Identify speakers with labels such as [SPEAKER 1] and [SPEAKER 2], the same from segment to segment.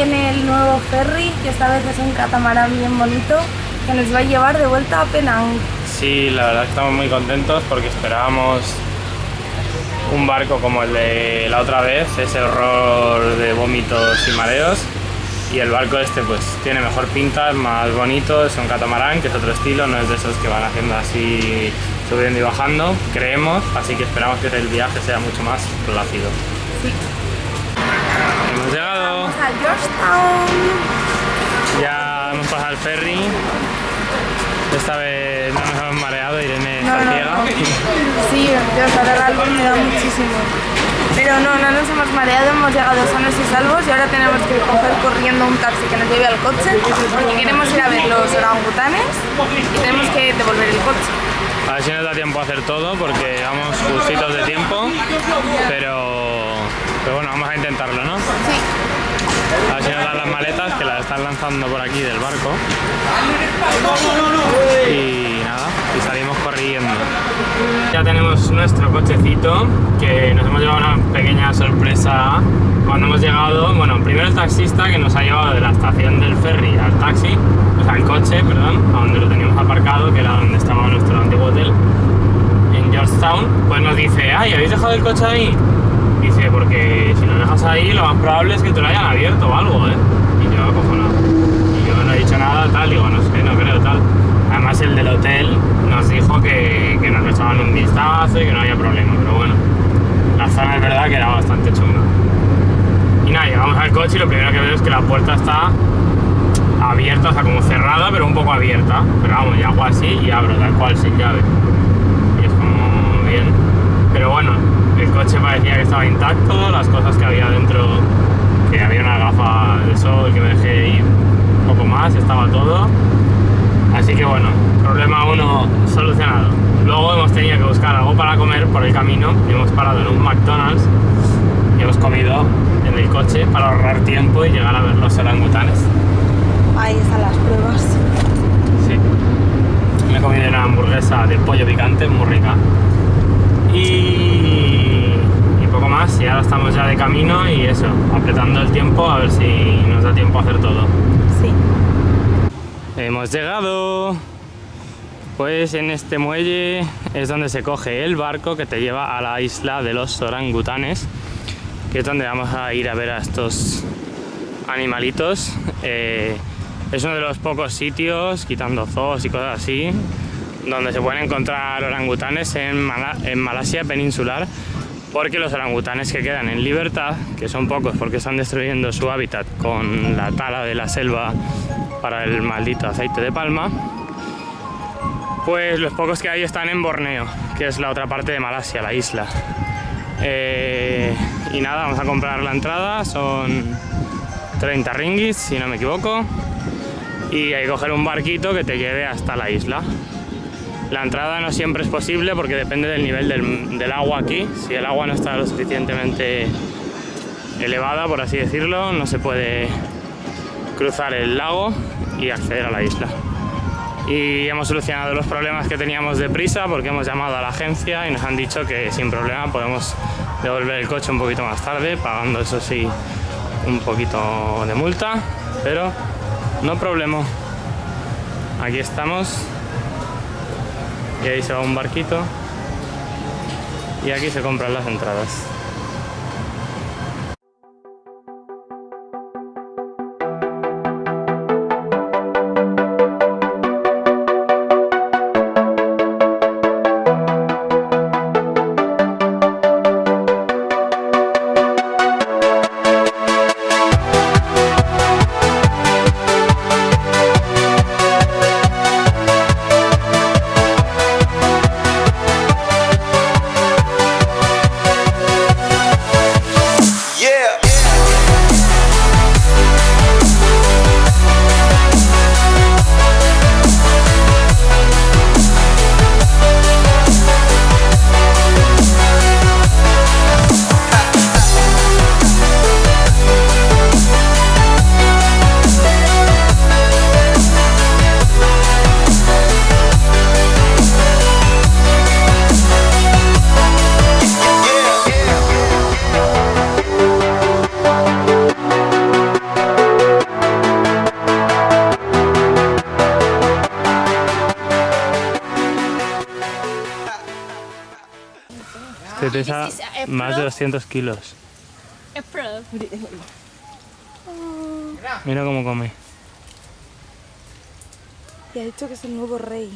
[SPEAKER 1] en el nuevo ferry, que esta vez es un catamarán bien bonito, que nos va a llevar de vuelta a Penang.
[SPEAKER 2] Sí, la verdad estamos muy contentos porque esperábamos un barco como el de la otra vez, ese horror de vómitos y mareos. Y el barco este pues tiene mejor pinta, es más bonito, es un catamarán, que es otro estilo, no es de esos que van haciendo así subiendo y bajando, creemos, así que esperamos que el viaje sea mucho más plácido.
[SPEAKER 1] Sí. A Georgetown.
[SPEAKER 2] ya hemos pasado el ferry, esta vez no nos hemos mareado, Irene
[SPEAKER 1] No,
[SPEAKER 2] está
[SPEAKER 1] no,
[SPEAKER 2] ciega.
[SPEAKER 1] no. Sí, Dios, ahora algo me da muchísimo. Pero no, no nos hemos mareado, hemos llegado sanos y salvos y ahora tenemos que coger corriendo un taxi que nos lleve al coche porque queremos ir a ver los orangutanes y tenemos que devolver el coche.
[SPEAKER 2] A ver si nos da tiempo a hacer todo porque vamos justitos de tiempo, pero, pero bueno, vamos a intentarlo, ¿no?
[SPEAKER 1] Sí.
[SPEAKER 2] A ver las maletas que las están lanzando por aquí del barco. Y nada, y salimos corriendo. Ya tenemos nuestro cochecito, que nos hemos llevado una pequeña sorpresa cuando hemos llegado. Bueno, primero el taxista que nos ha llevado de la estación del ferry al taxi, o sea, al coche, perdón, a donde lo teníamos aparcado, que era donde estaba nuestro antiguo hotel, en Georgetown, pues nos dice, ay, ¿habéis dejado el coche ahí? Dice, porque si lo dejas ahí, lo más probable es que te lo hayan abierto o algo, ¿eh? Y yo, cojonado. Y yo no he dicho nada, tal, digo, no sé, no creo, tal. Además, el del hotel nos dijo que, que nos echaban un vistazo y que no había problema, pero bueno, la zona es verdad que era bastante chunga. Y nada, llegamos al coche y lo primero que veo es que la puerta está abierta, o sea, como cerrada, pero un poco abierta. Pero vamos, y hago así y abro, tal cual, sin llave. Y es como bien. Pero bueno, el coche parecía que estaba intacto, las cosas que había dentro, que había una gafa de sol que me dejé ir un poco más, estaba todo. Así que bueno, problema uno solucionado. Luego hemos tenido que buscar algo para comer por el camino y hemos parado en un McDonald's y hemos comido en el coche para ahorrar tiempo y llegar a ver los orangutanes.
[SPEAKER 1] Ahí están las pruebas.
[SPEAKER 2] Sí. Me he comido una hamburguesa de pollo picante, muy rica. Y, más, y ahora estamos ya de camino y eso, apretando el tiempo a ver si nos da tiempo a hacer todo.
[SPEAKER 1] Sí.
[SPEAKER 2] Hemos llegado. Pues en este muelle es donde se coge el barco que te lleva a la isla de los orangutanes, que es donde vamos a ir a ver a estos animalitos. Eh, es uno de los pocos sitios, quitando zoos y cosas así, donde se pueden encontrar orangutanes en, Mala- en Malasia peninsular, porque los orangutanes que quedan en libertad, que son pocos porque están destruyendo su hábitat con la tala de la selva para el maldito aceite de palma, pues los pocos que hay están en Borneo, que es la otra parte de Malasia, la isla. Eh, y nada, vamos a comprar la entrada, son 30 ringgits, si no me equivoco, y hay que coger un barquito que te lleve hasta la isla. La entrada no siempre es posible porque depende del nivel del, agua aquí. Si el agua no está lo suficientemente elevada, por así decirlo, no se puede cruzar el lago y acceder a la isla. Y hemos solucionado los problemas que teníamos de prisa porque hemos llamado a la agencia y nos han dicho que sin problema podemos devolver el coche un poquito más tarde, pagando eso sí un poquito de multa, pero no problema. Aquí estamos y ahí se va un barquito y aquí se compran las entradas. Pesa
[SPEAKER 3] This is a
[SPEAKER 2] más de
[SPEAKER 3] April.
[SPEAKER 2] 200 kilos.
[SPEAKER 3] April.
[SPEAKER 2] Mira cómo come.
[SPEAKER 1] Y ha dicho que es el nuevo rey.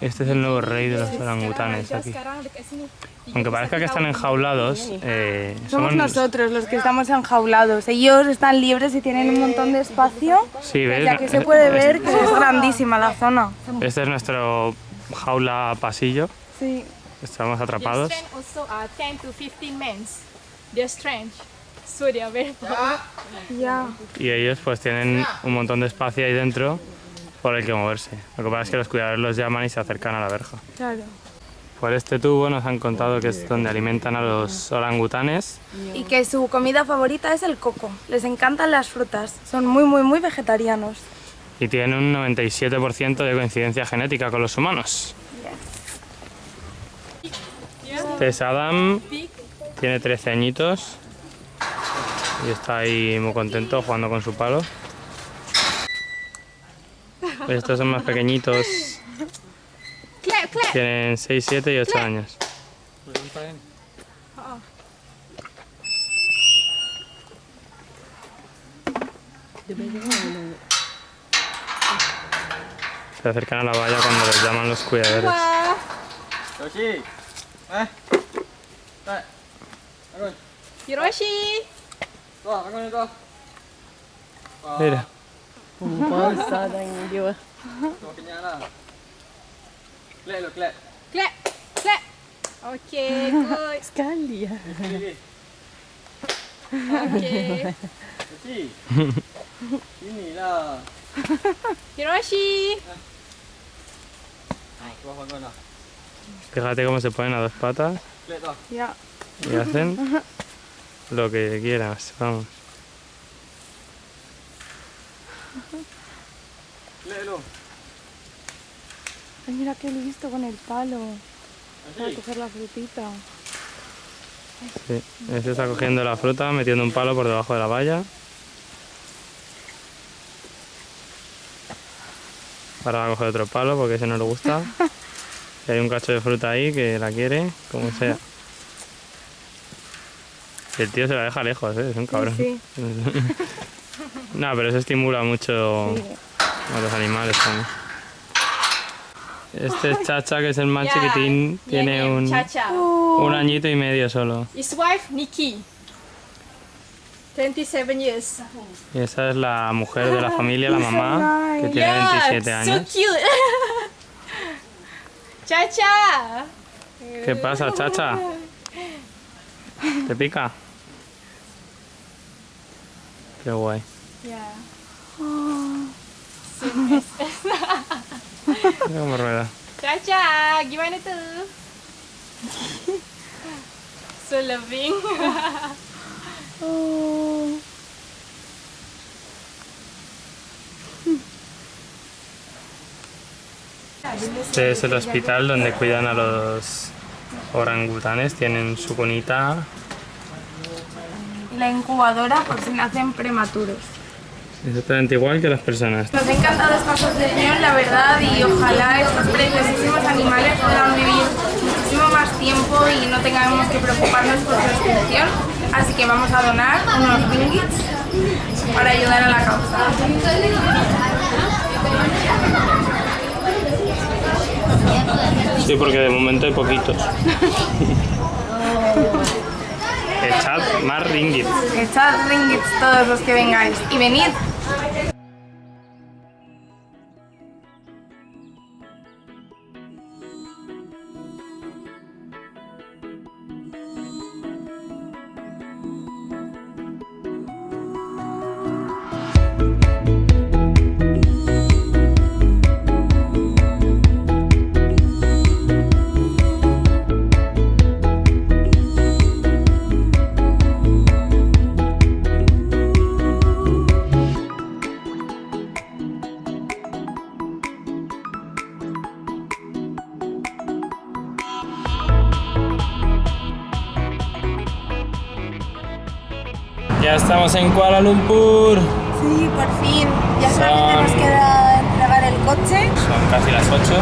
[SPEAKER 2] Este es el nuevo rey de los orangutanes aquí. Aunque parezca que están enjaulados, eh,
[SPEAKER 1] Somos
[SPEAKER 2] son-
[SPEAKER 1] nosotros los que estamos enjaulados. Ellos están libres y tienen un montón de espacio.
[SPEAKER 2] Sí, ¿ves?
[SPEAKER 1] Ya que se puede ver que es grandísima la zona.
[SPEAKER 2] Este es nuestro jaula pasillo.
[SPEAKER 1] Sí.
[SPEAKER 2] Estamos atrapados.
[SPEAKER 3] strength also are 10 to 15 men. Their strength. So they are very
[SPEAKER 1] Ya.
[SPEAKER 2] Y ellos pues tienen un montón de espacio ahí dentro por el que moverse. Lo que pasa es que los cuidadores los llaman y se acercan a la verja.
[SPEAKER 1] Claro.
[SPEAKER 2] Por este tubo nos han contado que es donde alimentan a los orangutanes.
[SPEAKER 1] Y que su comida favorita es el coco. Les encantan las frutas. Son muy, muy, muy vegetarianos.
[SPEAKER 2] Y tienen un 97% de coincidencia genética con los humanos. Este es Adam, tiene 13 añitos y está ahí muy contento jugando con su palo. Estos son más pequeñitos, tienen 6, 7 y 8 años. Se acercan a la valla cuando les llaman los cuidadores.
[SPEAKER 4] 来，来，阿哥，伊
[SPEAKER 3] 罗
[SPEAKER 4] 西，走，阿哥
[SPEAKER 2] 你
[SPEAKER 4] 走。累的。不怕啥的，
[SPEAKER 3] 你丢。我给你了。来了，来。Okay, good.
[SPEAKER 4] Sekali ya.
[SPEAKER 3] Okay.
[SPEAKER 4] Ini lah.
[SPEAKER 3] Hiroshi.
[SPEAKER 4] Hai, kau bangun lah.
[SPEAKER 2] Fíjate cómo se ponen a dos patas.
[SPEAKER 1] Ya.
[SPEAKER 2] y hacen lo que quieras, vamos.
[SPEAKER 1] Ay, mira qué listo con el palo. Para coger la frutita.
[SPEAKER 2] Sí, este está cogiendo la fruta, metiendo un palo por debajo de la valla. Ahora va a coger otro palo porque ese no le gusta. Hay un cacho de fruta ahí que la quiere, como sea. El tío se la deja lejos, ¿eh? es un cabrón.
[SPEAKER 1] Sí.
[SPEAKER 2] no, pero eso estimula mucho
[SPEAKER 1] Sí.
[SPEAKER 2] a los animales también. Este es Chacha, que es el más
[SPEAKER 3] Yeah.
[SPEAKER 2] chiquitín, tiene un,
[SPEAKER 3] Chacha.
[SPEAKER 2] un añito y medio solo.
[SPEAKER 3] His wife, Nikki. 27 years.
[SPEAKER 2] Y esa es la mujer de la familia, la mamá, que tiene
[SPEAKER 3] Yeah,
[SPEAKER 2] 27 años.
[SPEAKER 3] so cute. Chacha.
[SPEAKER 2] ¿Qué pasa, chacha? ¿Te pica? Qué guay.
[SPEAKER 3] Yeah.
[SPEAKER 2] Mira cómo rueda.
[SPEAKER 3] Chacha, gimana tuh? so loving.
[SPEAKER 2] Este es el hospital donde cuidan a los orangutanes. Tienen su cunita.
[SPEAKER 1] La incubadora por si nacen prematuros.
[SPEAKER 2] Exactamente igual que las personas.
[SPEAKER 1] Nos ha encantado esta asociación, la verdad, y ojalá estos preciosísimos animales puedan vivir muchísimo más tiempo y no tengamos que preocuparnos por su extinción. Así que vamos a donar unos ringgits para ayudar a la causa.
[SPEAKER 2] Sí, porque de momento hay poquitos. Echad más ringgit.
[SPEAKER 1] Echad ringgits todos los que vengáis y venid.
[SPEAKER 2] Estamos en Kuala Lumpur.
[SPEAKER 1] Sí, por fin. Ya
[SPEAKER 2] Son-
[SPEAKER 1] solamente nos queda entregar el coche.
[SPEAKER 2] Son casi las 8.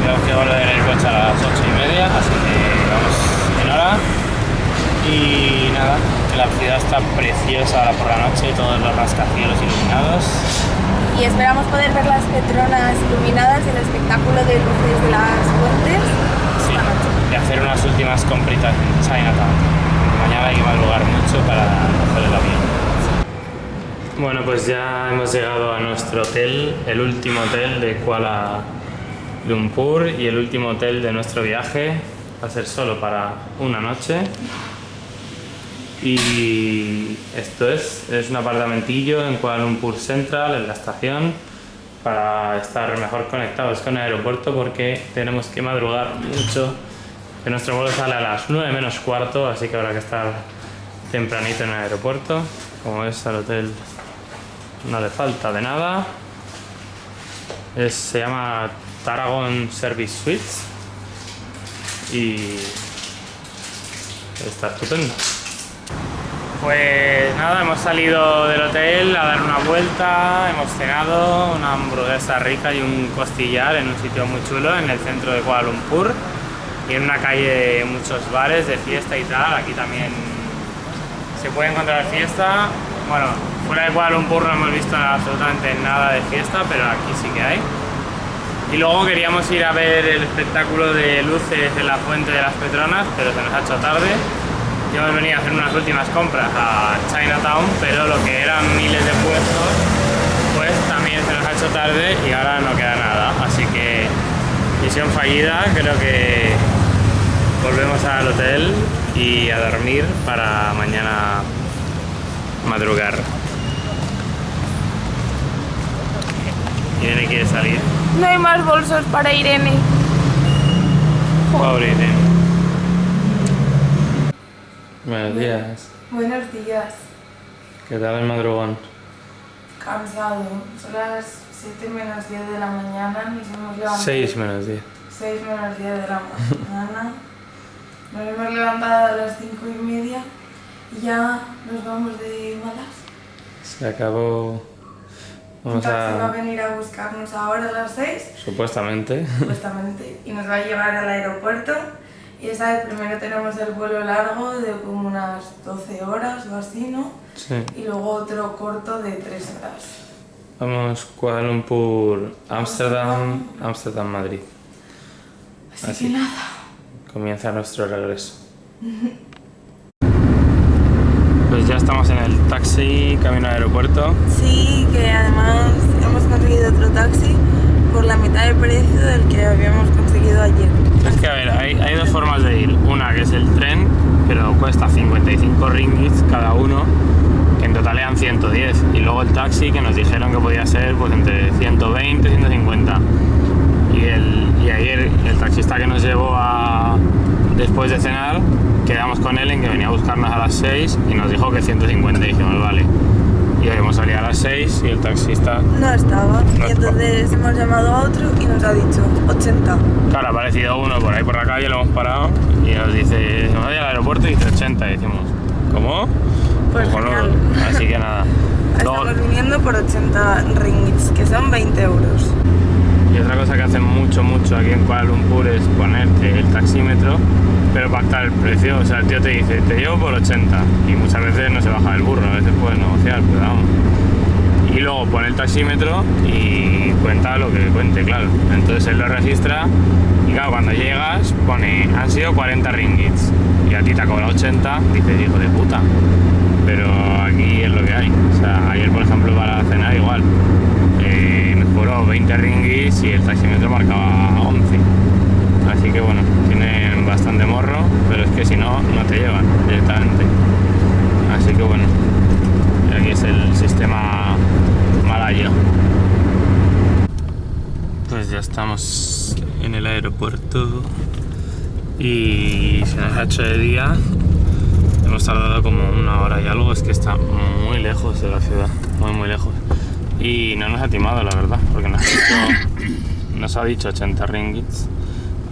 [SPEAKER 2] Tenemos que volver el coche a las 8 y media, así que vamos en hora. La ciudad está preciosa ahora por la noche, todos los rascacielos iluminados.
[SPEAKER 1] Y esperamos poder ver las Petronas iluminadas y el espectáculo de luces de las fuentes
[SPEAKER 2] Sí, y hacer unas últimas compritas en Chinatown. Hay que madrugar mucho para coger el avión. Bueno, pues ya hemos llegado a nuestro hotel, el último hotel de Kuala Lumpur y el último hotel de nuestro viaje. Va a ser solo para una noche. Y esto es, es un apartamentillo en Kuala Lumpur Central, en la estación, para estar mejor conectados con el aeropuerto porque tenemos que madrugar mucho. Nuestro vuelo sale a las 9 menos cuarto, así que habrá que estar tempranito en el aeropuerto. Como es al hotel no le falta de nada. Se llama Tarragon Service Suites y está estupendo. Pues nada, hemos salido del hotel a dar una vuelta, hemos cenado una hamburguesa rica y un costillar en un sitio muy chulo en el centro de Kuala Lumpur y en una calle muchos bares de fiesta y tal, aquí también se puede encontrar fiesta. Bueno, fuera de Kuala no hemos visto absolutamente nada de fiesta, pero aquí sí que hay. Y luego queríamos ir a ver el espectáculo de luces en la Fuente de las Petronas, pero se nos ha hecho tarde. Y hemos venido a hacer unas últimas compras a Chinatown, pero lo que eran miles de puestos, pues también se nos ha hecho tarde y ahora no queda nada. Así que misión fallida, creo que volvemos al hotel y a dormir para mañana madrugar. Irene quiere salir.
[SPEAKER 1] No hay más bolsos para Irene.
[SPEAKER 2] Pobre Irene. Buenos días.
[SPEAKER 1] Buenos días.
[SPEAKER 2] ¿Qué tal el madrugón?
[SPEAKER 1] Cansado. Son las 7 menos 10 de la mañana. Nos hemos levantado.
[SPEAKER 2] 6 menos 10.
[SPEAKER 1] 6 menos 10 de la mañana. Nos hemos levantado a las 5 y media. Y ya nos vamos de malas.
[SPEAKER 2] Se acabó. Vamos
[SPEAKER 1] taxi va a
[SPEAKER 2] a.
[SPEAKER 1] venir a buscarnos ahora a las 6.
[SPEAKER 2] Supuestamente.
[SPEAKER 1] supuestamente, y nos va a llevar al aeropuerto. Y esa vez primero tenemos el vuelo largo de como unas 12 horas o así, ¿no?
[SPEAKER 2] Sí.
[SPEAKER 1] Y luego otro corto de 3 horas.
[SPEAKER 2] Vamos Kuala Lumpur, Ámsterdam, Ámsterdam, Madrid.
[SPEAKER 1] Así,
[SPEAKER 2] Así.
[SPEAKER 1] que nada.
[SPEAKER 2] Comienza nuestro regreso. Pues ya estamos en el taxi, camino al aeropuerto.
[SPEAKER 1] Sí, que además hemos conseguido otro taxi por la mitad de precio del que habíamos conseguido ayer.
[SPEAKER 2] Es que a ver, hay, hay dos formas de ir. Una que es el tren, pero cuesta 55 ringgits cada uno, que en total eran 110. Y luego el taxi, que nos dijeron que podía ser pues entre 120 y 150. Y, el, y ayer el taxista que nos llevó a, después de cenar, quedamos con él en que venía a buscarnos a las 6 y nos dijo que 150. Y dijimos, vale. Y hoy hemos salido a las 6 y el taxista
[SPEAKER 1] No estaba.
[SPEAKER 2] No
[SPEAKER 1] y entonces hemos llamado a otro y nos ha dicho 80.
[SPEAKER 2] Claro, ha aparecido uno por ahí por la calle, lo hemos parado y nos dice, nos voy al aeropuerto y dice 80 y decimos, ¿cómo?
[SPEAKER 1] Pues
[SPEAKER 2] Cojonudo.
[SPEAKER 1] genial.
[SPEAKER 2] Así que nada. Luego-
[SPEAKER 1] Estamos viniendo por 80 ringgits, que son 20 euros.
[SPEAKER 2] y otra cosa que hacen mucho, mucho aquí en Kuala Lumpur es ponerte el taxímetro, pero pactar el precio. O sea, el tío te dice, te llevo por 80 y muchas veces no se baja del burro, a veces puedes negociar, pero vamos. Y luego pone el taxímetro y cuenta lo que cuente, claro. Entonces él lo registra y claro, cuando llegas pone, han sido 40 ringgits y a ti te ha cobrado 80, dices, hijo de puta. Pero aquí es lo que hay. O sea, ayer por ejemplo para cenar igual. Eh, nos cobró 20 ringgits y el taxímetro marcaba 11. Así que bueno, tienen bastante morro, pero es que si no, no te llevan directamente. Así que bueno, aquí es el sistema malayo. Pues ya estamos en el aeropuerto y se nos ha hecho de día. Hemos tardado como una hora y algo, es que está muy lejos de la ciudad, muy muy lejos. Y no nos ha timado la verdad, porque nos ha dicho, nos ha dicho 80 ringgits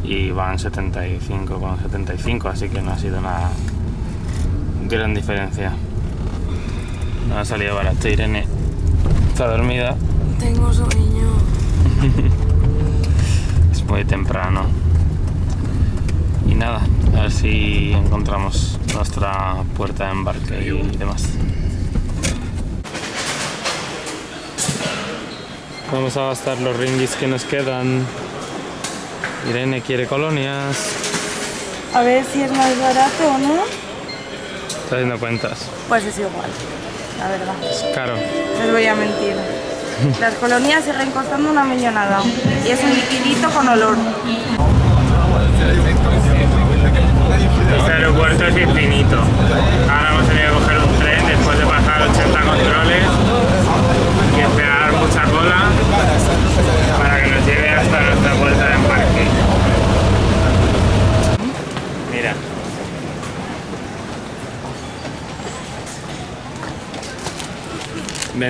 [SPEAKER 2] y van 75 con 75, así que no ha sido una gran diferencia. No ha salido barato, Irene está dormida,
[SPEAKER 1] Tengo sueño.
[SPEAKER 2] es muy temprano. y nada, a ver si encontramos nuestra puerta de embarque y demás. Vamos a gastar los ringgis que nos quedan. Irene quiere colonias.
[SPEAKER 1] A ver si es más barato o no.
[SPEAKER 2] Está haciendo cuentas.
[SPEAKER 1] Pues es igual, la verdad.
[SPEAKER 2] Es caro.
[SPEAKER 1] Les voy a mentir. Las colonias siguen costando una millonada. Y es un liquidito con olor.
[SPEAKER 2] Este aeropuerto es infinito. Ahora vamos a tener que coger un tren después de pasar 80 controles y esperar mucha cola para que nos lleve hasta nuestra puerta de embarque. Mira.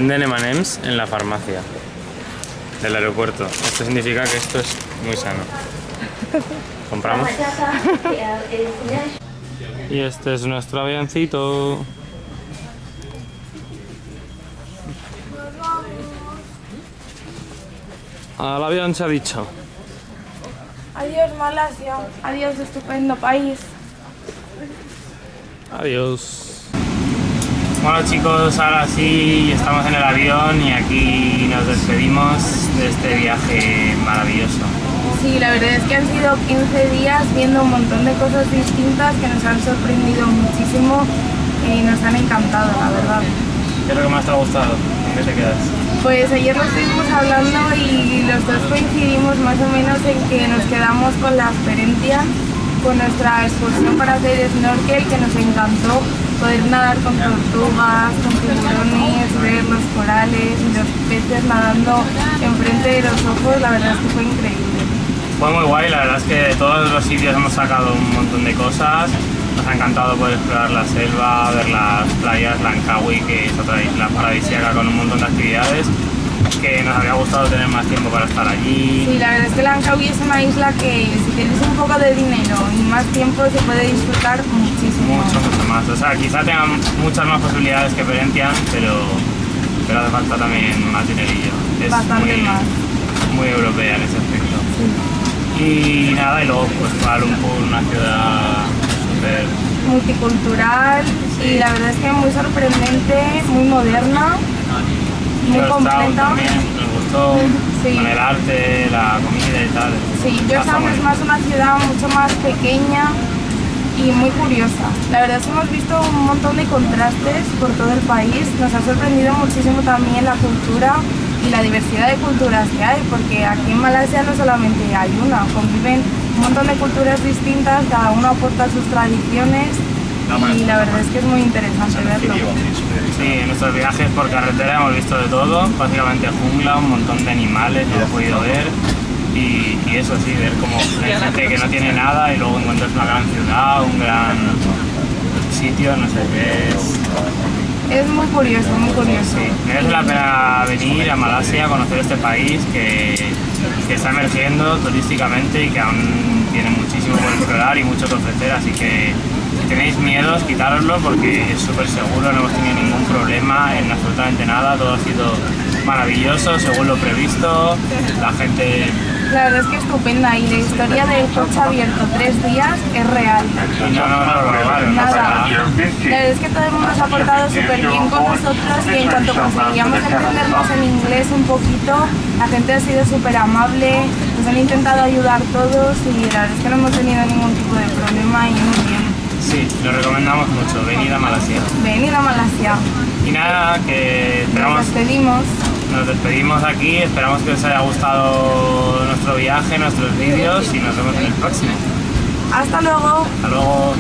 [SPEAKER 2] Venden M&M's en la farmacia del aeropuerto. Esto significa que esto es muy sano. ¿Compramos? Y este es nuestro avioncito. Al avión se ha dicho.
[SPEAKER 1] Adiós Malasia. Adiós estupendo país.
[SPEAKER 2] Adiós. Bueno chicos, ahora sí estamos en el avión y aquí nos despedimos de este viaje maravilloso.
[SPEAKER 1] Sí, la verdad es que han sido 15 días viendo un montón de cosas distintas que nos han sorprendido muchísimo y nos han encantado, la verdad.
[SPEAKER 2] ¿Qué es lo que más te ha gustado? ¿En qué te quedas?
[SPEAKER 1] Pues ayer lo estuvimos hablando y los dos coincidimos más o menos en que nos quedamos con la experiencia, con nuestra excursión para hacer snorkel que nos encantó, poder nadar con tortugas, con tiburones, ver los corales y los peces nadando enfrente de los ojos, la verdad es que fue increíble.
[SPEAKER 2] Fue muy guay, la verdad es que de todos los sitios hemos sacado un montón de cosas. Nos ha encantado poder explorar la selva, ver las playas, Langkawi, que es otra isla paradisíaca con un montón de actividades que nos habría gustado tener más tiempo para estar allí.
[SPEAKER 1] Sí, la verdad es que Langkawi es una isla que si tienes un poco de dinero y más tiempo se puede disfrutar muchísimo.
[SPEAKER 2] Mucho, mucho más. O sea, quizá tengan muchas más posibilidades que Perentian, pero, pero hace falta también más dinerillo. Es
[SPEAKER 1] Bastante
[SPEAKER 2] muy,
[SPEAKER 1] más.
[SPEAKER 2] muy europea en ese aspecto. Y nada, y luego pues Kuala una ciudad súper...
[SPEAKER 1] multicultural y la verdad es que muy sorprendente, muy moderna, muy completa.
[SPEAKER 2] también, nos gustó
[SPEAKER 1] Sí.
[SPEAKER 2] con el arte, la comida y tal.
[SPEAKER 1] Sí, Georgetown es más una ciudad mucho más pequeña y muy curiosa. La verdad es que hemos visto un montón de contrastes por todo el país. Nos ha sorprendido muchísimo también la cultura y la diversidad de culturas que hay, porque aquí en Malasia no solamente hay una, conviven un montón de culturas distintas, cada uno aporta sus tradiciones y la verdad es que es muy interesante verlo.
[SPEAKER 2] Sí, en nuestros viajes por carretera hemos visto de todo, básicamente jungla, un montón de animales que hemos podido ver y, y eso sí, ver como hay gente que no tiene nada y luego encuentras una gran ciudad, un gran sitio, no sé qué es.
[SPEAKER 1] Es muy curioso, muy curioso.
[SPEAKER 2] Sí, merece la pena venir a Malasia, conocer este país que, que está emergiendo turísticamente y que aún tiene muchísimo por explorar y mucho que ofrecer, así que tenéis miedos, quitároslo porque es súper seguro, no hemos tenido ningún problema en absolutamente nada, todo ha sido maravilloso según lo previsto, la gente
[SPEAKER 1] La verdad es que estupenda y la historia del coche abierto tres días es real.
[SPEAKER 2] no, no, no nada.
[SPEAKER 1] La verdad es que todo el mundo se ha portado súper bien con nosotros y en cuanto conseguíamos entendernos en inglés un poquito, la gente ha sido súper amable, nos han intentado ayudar todos y la verdad es que no hemos tenido ningún tipo de problema y muy bien.
[SPEAKER 2] Sí, lo recomendamos mucho, venid a Malasia.
[SPEAKER 1] Venid a Malasia.
[SPEAKER 2] Y nada, que
[SPEAKER 1] Nos
[SPEAKER 2] esperamos
[SPEAKER 1] despedimos.
[SPEAKER 2] Nos despedimos aquí, esperamos que os haya gustado nuestro viaje, nuestros vídeos y nos vemos en el próximo.
[SPEAKER 1] Hasta luego.
[SPEAKER 2] Hasta luego.